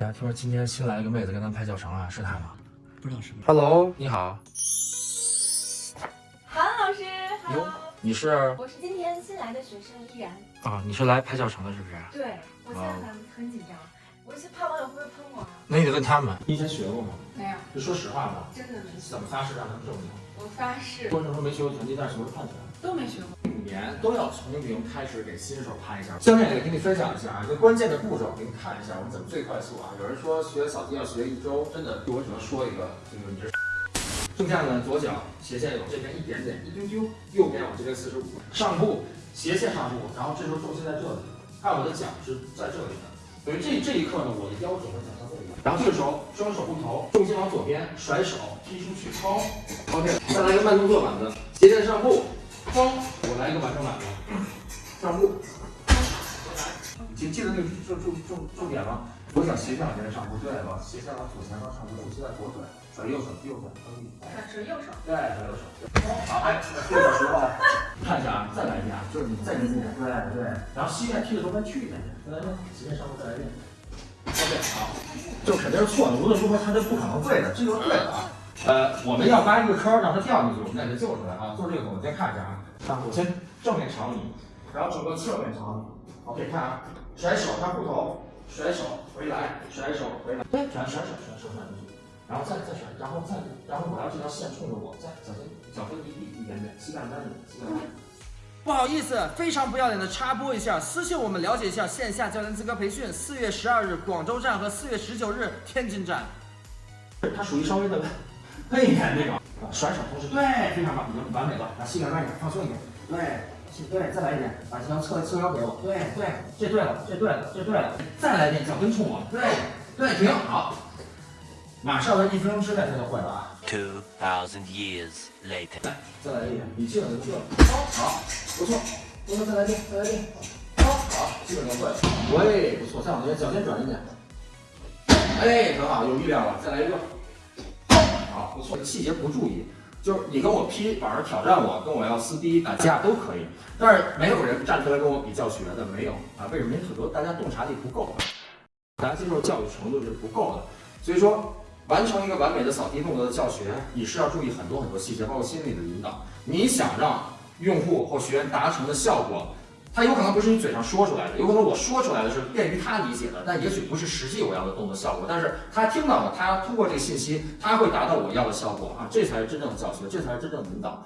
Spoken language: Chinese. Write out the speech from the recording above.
哎，听说今天新来一个妹子跟咱拍教程啊，是她吗不知道是不是？？Hello，你好，韩老师哟，Hello，你是我是今天新来的学生依然。啊？你是来拍教程的，是不是？对，我现在很很紧张，我是怕网友会不会喷我啊？那你得问他们。你以前学过吗？没有，就说实话吧，真的没学。怎么发誓让他们证明？我发誓过程中没学过拳击，但是学过判拳。都没学过。年都要从零开始给新手拍一下。教练也给你分享一下啊，一个关键的步骤给你看一下，我们怎么最快速啊？有人说学扫地要学一周，真的，我只能说一个，就是你这。正下呢，左脚斜线有这边一点点，一丢丢，右边往这边四十五，上步斜线上步，然后这时候重心在这里，看我的脚是在这里的，所以这这一刻呢，我的腰整个脚向这里，然后这个时候双手不投，重心往左边甩手踢出去抛，OK，再来一个慢动作板子，斜线上步，抛，我来一个完成板子，上步，记记得那个重重重重点吗？左脚斜向前上步，对了，斜向往左前方上步，重心在左腿，转右手，右手蹬地。甩甩右手。对，转右手。好，哎，这个时候看一下啊，再来一遍啊，就是你再近一点，对对，然后膝盖踢的时候再去一点点，再来一遍，斜线上步再来一遍。OK，好，就肯定是错的，无论如何它都不可能对的，这就是对的啊。呃，我们要挖一个坑让它掉进去，我们再给它救出来啊。做这个我们先看一下啊，啊，我先正面朝你，然后整个侧面朝你。OK，看啊，甩手，他护头，甩手回来，甩手回来，对，甩甩手甩手甩出去。然后再再甩，然后再然后我要这条线冲着我，再脚心脚跟离地一点点，膝盖弯着，膝盖弯着。不好意思，非常不要脸的插播一下，私信我们了解一下线下教练资格培训，四月十二日广州站和四月十九日天津站。它属于稍微的背一点那种，啊甩手同时对，非常棒，已经完美了，把膝盖弯一点，放松一点，对，对，再来一点，把腰侧侧腰给我，对对，这对了，这对了，这对了，再来一遍，脚跟冲我，对对，停，好，马上在一分钟之内他就会了啊。Two thousand years later. 来，再来一遍，你基本就进了，好，不错，不错，再来一遍，再来一遍，好，好，基本都会了，喂，不错，再往这边，脚尖转一点，哎，很好，有力量了，再来一个，好，不错，细节不注意，就是你跟我劈板儿挑战我，跟我要撕逼打架都可以，但是没有人站出来跟我比教学的，没有啊，为什么？因为很多大家洞察力不够，大家接受教育程度是不够的，所以说。完成一个完美的扫地动作的教学，你是要注意很多很多细节，包括心理的引导。你想让用户或学员达成的效果，他有可能不是你嘴上说出来的，有可能我说出来的是便于他理解的，但也许不是实际我要的动作效果。但是他听到了，他通过这个信息，他会达到我要的效果啊，这才是真正的教学，这才是真正的引导。